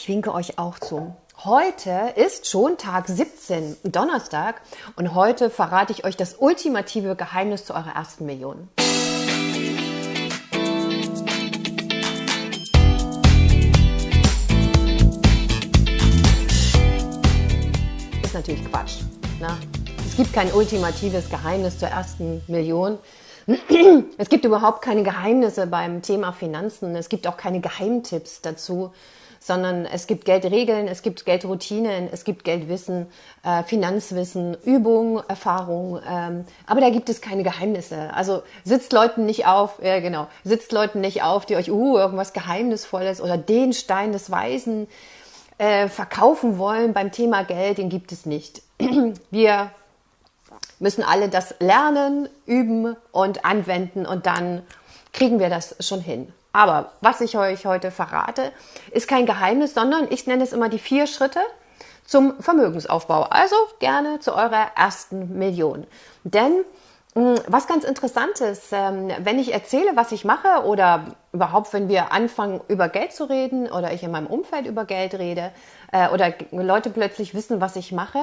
Ich winke euch auch zu. Heute ist schon Tag 17, Donnerstag, und heute verrate ich euch das ultimative Geheimnis zu eurer ersten Million. Ist natürlich Quatsch. Ne? Es gibt kein ultimatives Geheimnis zur ersten Million. Es gibt überhaupt keine Geheimnisse beim Thema Finanzen. Es gibt auch keine Geheimtipps dazu, sondern es gibt Geldregeln, es gibt Geldroutinen, es gibt Geldwissen, äh, Finanzwissen, Übung, Erfahrung. Ähm, aber da gibt es keine Geheimnisse. Also sitzt Leuten nicht auf, ja genau, sitzt Leuten nicht auf, die euch uh, irgendwas Geheimnisvolles oder den Stein des Weisen äh, verkaufen wollen beim Thema Geld, den gibt es nicht. Wir müssen alle das lernen, üben und anwenden und dann kriegen wir das schon hin. Aber was ich euch heute verrate, ist kein Geheimnis, sondern ich nenne es immer die vier Schritte zum Vermögensaufbau. Also gerne zu eurer ersten Million. Denn hm, was ganz interessant ist, ähm, wenn ich erzähle, was ich mache oder überhaupt, wenn wir anfangen, über Geld zu reden oder ich in meinem Umfeld über Geld rede äh, oder Leute plötzlich wissen, was ich mache,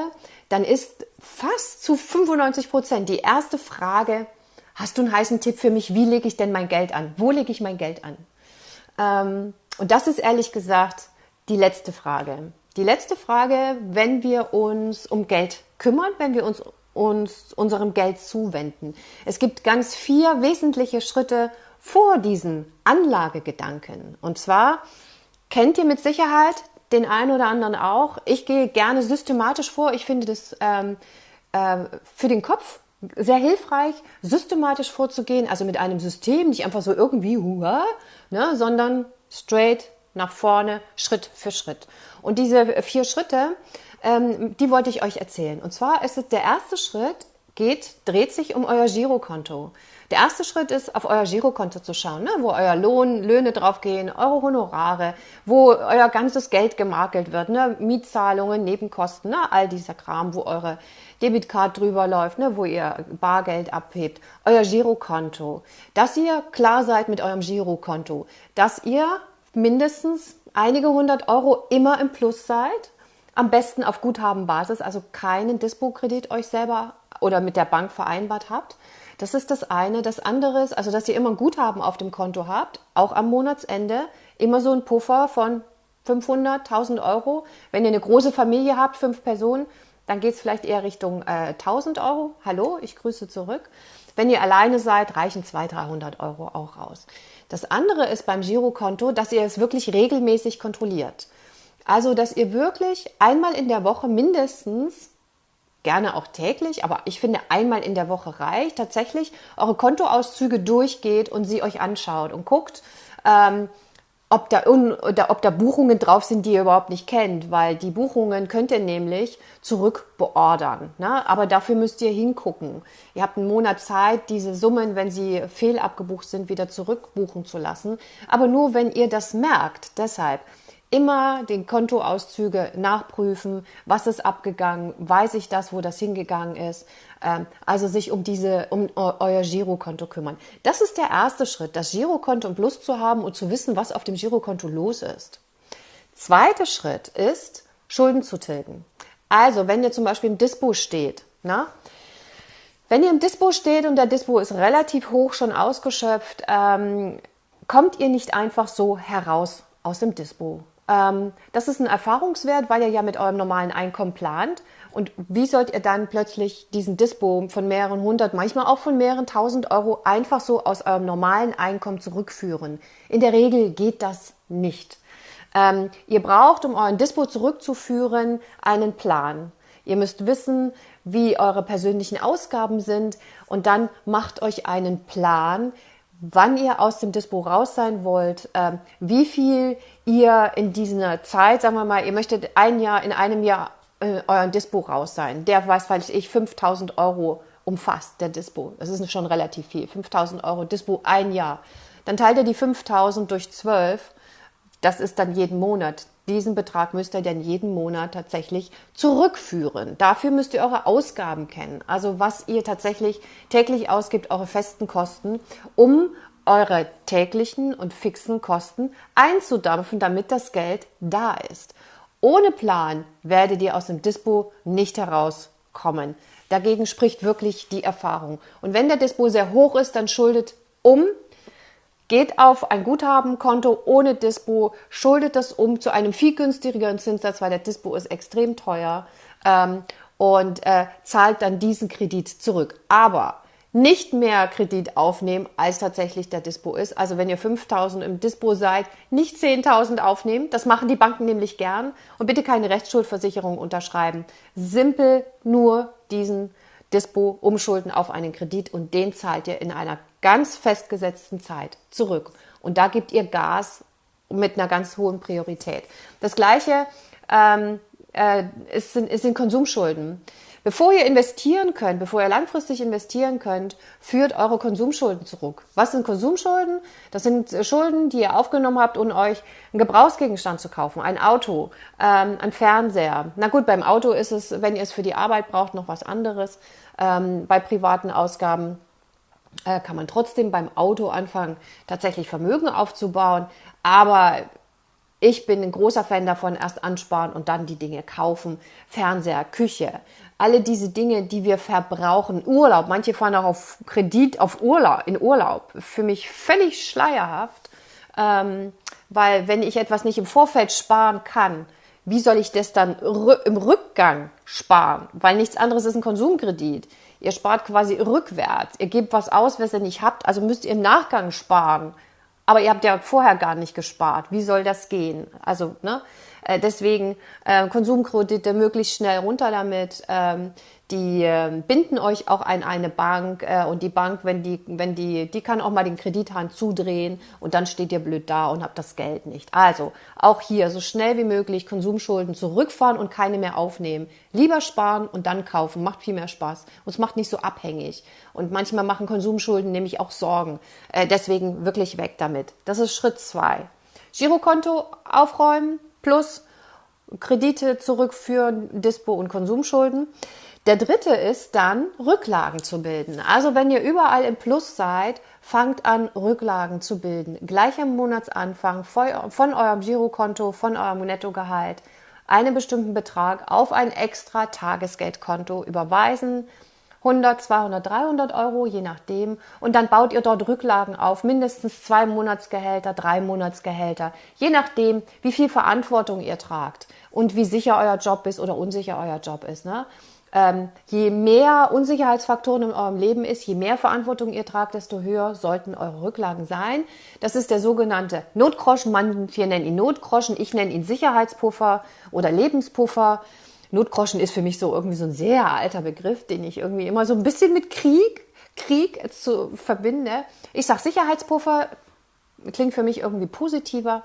dann ist fast zu 95 Prozent die erste Frage, hast du einen heißen Tipp für mich, wie lege ich denn mein Geld an? Wo lege ich mein Geld an? Ähm, und das ist ehrlich gesagt die letzte Frage. Die letzte Frage, wenn wir uns um Geld kümmern, wenn wir uns uns unserem Geld zuwenden. Es gibt ganz vier wesentliche Schritte vor diesen Anlagegedanken. Und zwar kennt ihr mit Sicherheit den einen oder anderen auch. Ich gehe gerne systematisch vor. Ich finde das ähm, äh, für den Kopf sehr hilfreich, systematisch vorzugehen, also mit einem System, nicht einfach so irgendwie, hua, ne, sondern straight nach vorne, Schritt für Schritt. Und diese vier Schritte, ähm, die wollte ich euch erzählen. Und zwar ist es der erste Schritt, geht, dreht sich um euer Girokonto. Der erste Schritt ist, auf euer Girokonto zu schauen, ne, wo euer Lohn, Löhne draufgehen, eure Honorare, wo euer ganzes Geld gemakelt wird, ne, Mietzahlungen, Nebenkosten, ne, all dieser Kram, wo eure Debitcard drüber läuft, ne, wo ihr Bargeld abhebt, euer Girokonto, dass ihr klar seid mit eurem Girokonto, dass ihr mindestens einige hundert Euro immer im Plus seid, am besten auf Guthabenbasis, also keinen Dispo-Kredit euch selber oder mit der Bank vereinbart habt. Das ist das eine. Das andere ist, also dass ihr immer ein Guthaben auf dem Konto habt, auch am Monatsende, immer so ein Puffer von 500, 1000 Euro. Wenn ihr eine große Familie habt, fünf Personen, dann geht es vielleicht eher Richtung äh, 1000 Euro. Hallo, ich grüße zurück. Wenn ihr alleine seid, reichen 200, 300 Euro auch raus. Das andere ist beim Girokonto, dass ihr es wirklich regelmäßig kontrolliert. Also, dass ihr wirklich einmal in der Woche mindestens gerne auch täglich, aber ich finde, einmal in der Woche reicht, tatsächlich eure Kontoauszüge durchgeht und sie euch anschaut und guckt, ähm, ob da, ob da Buchungen drauf sind, die ihr überhaupt nicht kennt, weil die Buchungen könnt ihr nämlich zurückbeordern. Ne? Aber dafür müsst ihr hingucken. Ihr habt einen Monat Zeit, diese Summen, wenn sie fehlabgebucht sind, wieder zurückbuchen zu lassen. Aber nur, wenn ihr das merkt. Deshalb immer den Kontoauszüge nachprüfen, was ist abgegangen, weiß ich das, wo das hingegangen ist. Ähm, also sich um diese, um euer Girokonto kümmern. Das ist der erste Schritt, das Girokonto im Plus zu haben und zu wissen, was auf dem Girokonto los ist. Zweiter Schritt ist, Schulden zu tilgen. Also, wenn ihr zum Beispiel im Dispo steht, na, wenn ihr im Dispo steht und der Dispo ist relativ hoch schon ausgeschöpft, ähm, kommt ihr nicht einfach so heraus aus dem Dispo. Ähm, das ist ein Erfahrungswert, weil ihr ja mit eurem normalen Einkommen plant. Und wie sollt ihr dann plötzlich diesen Dispo von mehreren hundert, manchmal auch von mehreren tausend Euro einfach so aus eurem normalen Einkommen zurückführen? In der Regel geht das nicht. Ähm, ihr braucht, um euren Dispo zurückzuführen, einen Plan. Ihr müsst wissen, wie eure persönlichen Ausgaben sind und dann macht euch einen Plan, wann ihr aus dem Dispo raus sein wollt, äh, wie viel ihr in dieser Zeit, sagen wir mal, ihr möchtet ein Jahr, in einem Jahr äh, euren Dispo raus sein. Der weiß, weiß ich, 5000 Euro umfasst, der Dispo. Das ist schon relativ viel. 5000 Euro Dispo ein Jahr. Dann teilt ihr die 5000 durch 12. Das ist dann jeden Monat diesen Betrag müsst ihr dann jeden Monat tatsächlich zurückführen. Dafür müsst ihr eure Ausgaben kennen, also was ihr tatsächlich täglich ausgibt, eure festen Kosten, um eure täglichen und fixen Kosten einzudampfen, damit das Geld da ist. Ohne Plan werdet ihr aus dem Dispo nicht herauskommen. Dagegen spricht wirklich die Erfahrung. Und wenn der Dispo sehr hoch ist, dann schuldet um, geht auf ein Guthabenkonto ohne Dispo, schuldet das um zu einem viel günstigeren Zinssatz, weil der Dispo ist extrem teuer ähm, und äh, zahlt dann diesen Kredit zurück. Aber nicht mehr Kredit aufnehmen, als tatsächlich der Dispo ist. Also wenn ihr 5000 im Dispo seid, nicht 10.000 aufnehmen. Das machen die Banken nämlich gern. Und bitte keine Rechtsschuldversicherung unterschreiben. Simpel nur diesen Dispo umschulden auf einen Kredit und den zahlt ihr in einer ganz festgesetzten Zeit zurück. Und da gebt ihr Gas mit einer ganz hohen Priorität. Das gleiche ähm, äh, ist, sind, ist sind Konsumschulden. Bevor ihr investieren könnt, bevor ihr langfristig investieren könnt, führt eure Konsumschulden zurück. Was sind Konsumschulden? Das sind äh, Schulden, die ihr aufgenommen habt, um euch einen Gebrauchsgegenstand zu kaufen, ein Auto, ähm, ein Fernseher. Na gut, beim Auto ist es, wenn ihr es für die Arbeit braucht, noch was anderes. Ähm, bei privaten Ausgaben äh, kann man trotzdem beim Auto anfangen, tatsächlich Vermögen aufzubauen. Aber ich bin ein großer Fan davon, erst ansparen und dann die Dinge kaufen. Fernseher, Küche, alle diese Dinge, die wir verbrauchen. Urlaub, manche fahren auch auf Kredit auf Urlaub, in Urlaub. Für mich völlig schleierhaft, ähm, weil wenn ich etwas nicht im Vorfeld sparen kann, wie soll ich das dann im Rückgang sparen? Weil nichts anderes ist ein Konsumkredit. Ihr spart quasi rückwärts. Ihr gebt was aus, was ihr nicht habt, also müsst ihr im Nachgang sparen. Aber ihr habt ja vorher gar nicht gespart. Wie soll das gehen? Also, ne? Äh, deswegen äh, Konsumkredite möglichst schnell runter damit. Ähm, die äh, binden euch auch an eine Bank äh, und die Bank, wenn die, wenn die, die kann auch mal den Kredithahn zudrehen und dann steht ihr blöd da und habt das Geld nicht. Also auch hier so schnell wie möglich Konsumschulden zurückfahren und keine mehr aufnehmen. Lieber sparen und dann kaufen, macht viel mehr Spaß und es macht nicht so abhängig. Und manchmal machen Konsumschulden nämlich auch Sorgen. Äh, deswegen wirklich weg damit. Das ist Schritt zwei. Girokonto aufräumen plus Kredite zurückführen, Dispo und Konsumschulden. Der dritte ist dann, Rücklagen zu bilden. Also wenn ihr überall im Plus seid, fangt an, Rücklagen zu bilden. Gleich am Monatsanfang von eurem Girokonto, von eurem Nettogehalt einen bestimmten Betrag auf ein extra Tagesgeldkonto überweisen. 100, 200, 300 Euro, je nachdem. Und dann baut ihr dort Rücklagen auf, mindestens zwei Monatsgehälter, drei Monatsgehälter, je nachdem, wie viel Verantwortung ihr tragt und wie sicher euer Job ist oder unsicher euer Job ist. Ne? Ähm, je mehr Unsicherheitsfaktoren in eurem Leben ist, je mehr Verantwortung ihr tragt, desto höher sollten eure Rücklagen sein. Das ist der sogenannte Notgroschen. Manche nennen ihn Notgroschen, ich nenne ihn Sicherheitspuffer oder Lebenspuffer. Notgroschen ist für mich so irgendwie so ein sehr alter Begriff, den ich irgendwie immer so ein bisschen mit Krieg, Krieg zu verbinde. Ich sage Sicherheitspuffer, klingt für mich irgendwie positiver.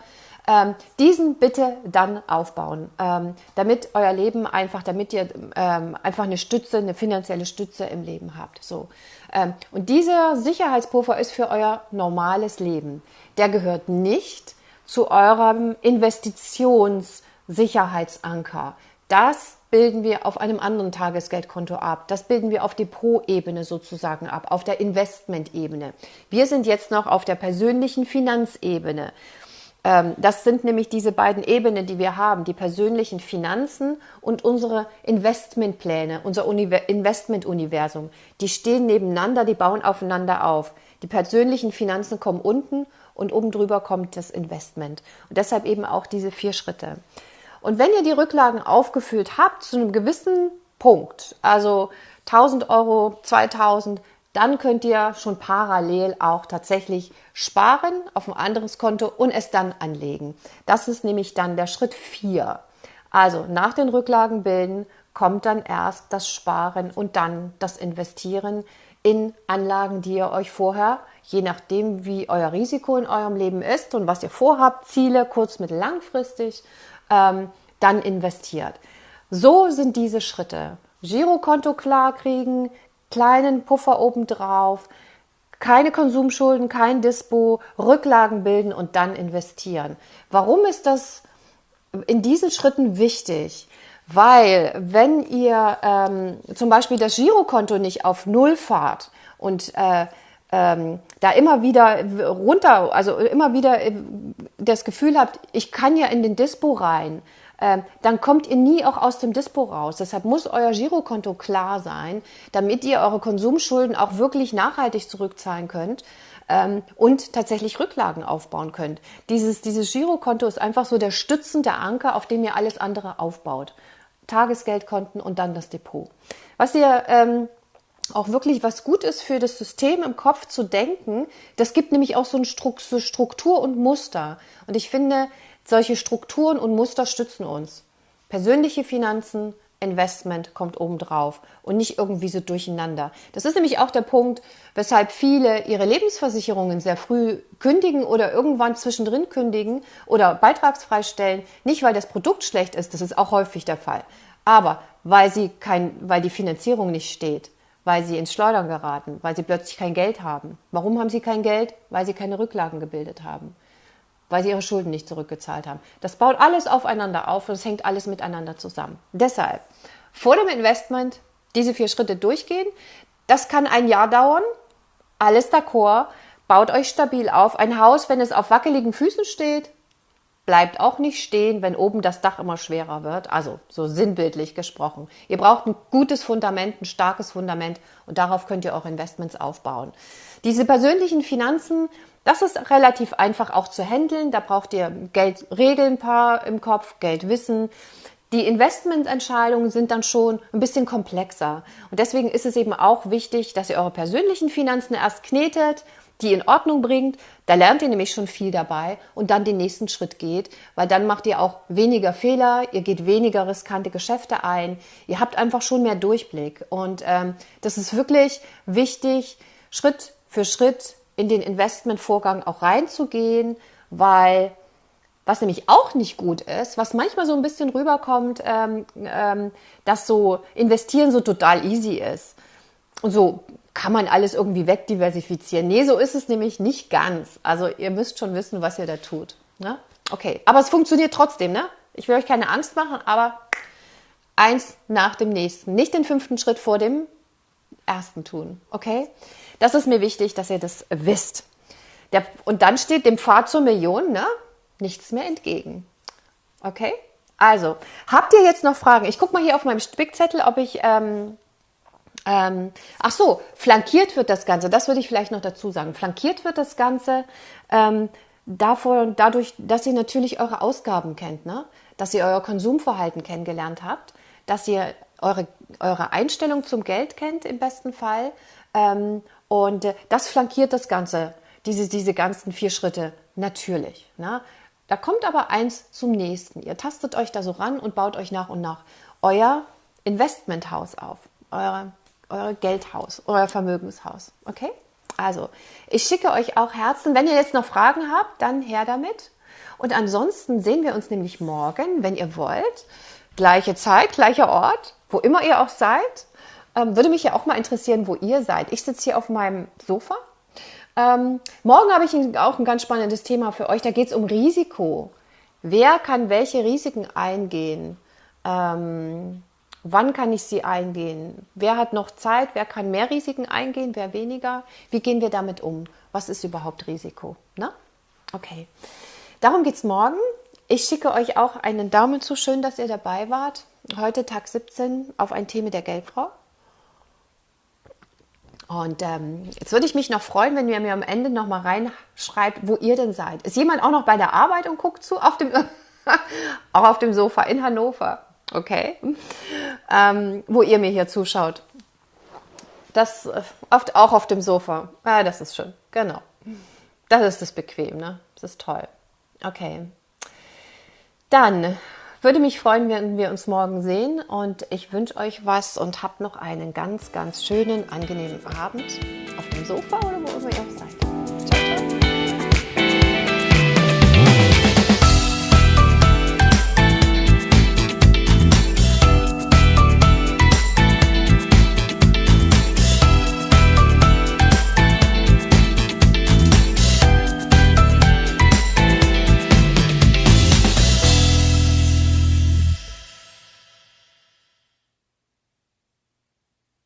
Ähm, diesen bitte dann aufbauen, ähm, damit euer Leben einfach, damit ihr ähm, einfach eine Stütze, eine finanzielle Stütze im Leben habt. So. Ähm, und dieser Sicherheitspuffer ist für euer normales Leben. Der gehört nicht zu eurem Investitionssicherheitsanker. Das bilden wir auf einem anderen Tagesgeldkonto ab. Das bilden wir auf Depot-Ebene sozusagen ab, auf der Investment-Ebene. Wir sind jetzt noch auf der persönlichen Finanzebene. Ähm, das sind nämlich diese beiden Ebenen, die wir haben, die persönlichen Finanzen und unsere Investmentpläne, unser Investmentuniversum. Die stehen nebeneinander, die bauen aufeinander auf. Die persönlichen Finanzen kommen unten und oben drüber kommt das Investment. Und deshalb eben auch diese vier Schritte. Und wenn ihr die Rücklagen aufgefüllt habt zu einem gewissen Punkt, also 1000 Euro, 2000, dann könnt ihr schon parallel auch tatsächlich sparen auf ein anderes Konto und es dann anlegen. Das ist nämlich dann der Schritt 4. Also nach den Rücklagen bilden kommt dann erst das Sparen und dann das Investieren in Anlagen, die ihr euch vorher, je nachdem wie euer Risiko in eurem Leben ist und was ihr vorhabt, Ziele kurz, mittel, langfristig, ähm, dann investiert. So sind diese Schritte. Girokonto klar kriegen, kleinen Puffer obendrauf, keine Konsumschulden, kein Dispo, Rücklagen bilden und dann investieren. Warum ist das in diesen Schritten wichtig? Weil wenn ihr ähm, zum Beispiel das Girokonto nicht auf Null fahrt und äh, ähm, da immer wieder runter, also immer wieder äh, das Gefühl habt, ich kann ja in den Dispo rein, dann kommt ihr nie auch aus dem Dispo raus. Deshalb muss euer Girokonto klar sein, damit ihr eure Konsumschulden auch wirklich nachhaltig zurückzahlen könnt ähm, und tatsächlich Rücklagen aufbauen könnt. Dieses, dieses Girokonto ist einfach so der stützende Anker, auf dem ihr alles andere aufbaut. Tagesgeldkonten und dann das Depot. Was ihr ähm, auch wirklich was gut ist für das System im Kopf zu denken, das gibt nämlich auch so eine Struktur und Muster. Und ich finde, solche Strukturen und Muster stützen uns. Persönliche Finanzen, Investment kommt obendrauf und nicht irgendwie so durcheinander. Das ist nämlich auch der Punkt, weshalb viele ihre Lebensversicherungen sehr früh kündigen oder irgendwann zwischendrin kündigen oder beitragsfrei stellen. Nicht, weil das Produkt schlecht ist, das ist auch häufig der Fall, aber weil, sie kein, weil die Finanzierung nicht steht, weil sie ins Schleudern geraten, weil sie plötzlich kein Geld haben. Warum haben sie kein Geld? Weil sie keine Rücklagen gebildet haben weil sie ihre Schulden nicht zurückgezahlt haben. Das baut alles aufeinander auf und es hängt alles miteinander zusammen. Deshalb vor dem Investment diese vier Schritte durchgehen. Das kann ein Jahr dauern. Alles d'accord. Baut euch stabil auf. Ein Haus, wenn es auf wackeligen Füßen steht, bleibt auch nicht stehen, wenn oben das Dach immer schwerer wird. Also so sinnbildlich gesprochen. Ihr braucht ein gutes Fundament, ein starkes Fundament und darauf könnt ihr auch Investments aufbauen. Diese persönlichen Finanzen, das ist relativ einfach auch zu handeln. Da braucht ihr Geldregeln paar im Kopf, Geldwissen. Die Investmententscheidungen sind dann schon ein bisschen komplexer. Und deswegen ist es eben auch wichtig, dass ihr eure persönlichen Finanzen erst knetet, die in Ordnung bringt. Da lernt ihr nämlich schon viel dabei und dann den nächsten Schritt geht, weil dann macht ihr auch weniger Fehler, ihr geht weniger riskante Geschäfte ein, ihr habt einfach schon mehr Durchblick. Und ähm, das ist wirklich wichtig, Schritt für Schritt in den Investmentvorgang auch reinzugehen, weil was nämlich auch nicht gut ist, was manchmal so ein bisschen rüberkommt, ähm, ähm, dass so investieren so total easy ist. Und so kann man alles irgendwie wegdiversifizieren. Nee, so ist es nämlich nicht ganz. Also ihr müsst schon wissen, was ihr da tut. Ne? Okay, aber es funktioniert trotzdem. Ne? Ich will euch keine Angst machen, aber eins nach dem nächsten. Nicht den fünften Schritt vor dem ersten tun. Okay? Das ist mir wichtig, dass ihr das wisst. Der, und dann steht dem Pfad zur Million ne, nichts mehr entgegen. Okay? Also, habt ihr jetzt noch Fragen? Ich gucke mal hier auf meinem Spickzettel, ob ich. Ähm, ähm, ach so, flankiert wird das Ganze. Das würde ich vielleicht noch dazu sagen. Flankiert wird das Ganze ähm, davor, dadurch, dass ihr natürlich eure Ausgaben kennt, ne? dass ihr euer Konsumverhalten kennengelernt habt, dass ihr eure, eure Einstellung zum Geld kennt im besten Fall ähm, und äh, das flankiert das Ganze, diese, diese ganzen vier Schritte, natürlich. Ne? Da kommt aber eins zum nächsten. Ihr tastet euch da so ran und baut euch nach und nach euer Investmenthaus auf, euer, euer Geldhaus, euer Vermögenshaus. Okay? Also, ich schicke euch auch Herzen. Wenn ihr jetzt noch Fragen habt, dann her damit. Und ansonsten sehen wir uns nämlich morgen, wenn ihr wollt. Gleiche Zeit, gleicher Ort, wo immer ihr auch seid. Ähm, würde mich ja auch mal interessieren, wo ihr seid. Ich sitze hier auf meinem Sofa. Ähm, morgen habe ich auch ein ganz spannendes Thema für euch. Da geht es um Risiko. Wer kann welche Risiken eingehen? Ähm, wann kann ich sie eingehen? Wer hat noch Zeit? Wer kann mehr Risiken eingehen? Wer weniger? Wie gehen wir damit um? Was ist überhaupt Risiko? Na? Okay. Darum geht es morgen. Ich schicke euch auch einen Daumen zu. Schön, dass ihr dabei wart. Heute Tag 17 auf ein Thema der Geldfrau. Und ähm, jetzt würde ich mich noch freuen, wenn ihr mir am Ende noch mal reinschreibt, wo ihr denn seid. Ist jemand auch noch bei der Arbeit und guckt zu? Auf dem, auch auf dem Sofa in Hannover. Okay. Ähm, wo ihr mir hier zuschaut. Das äh, oft auch auf dem Sofa. Ah, das ist schön. Genau. Das ist das bequem, ne? Das ist toll. Okay. Dann würde mich freuen, wenn wir uns morgen sehen und ich wünsche euch was und habt noch einen ganz, ganz schönen, angenehmen Abend auf dem Sofa oder wo immer ihr seid. Ciao, ciao.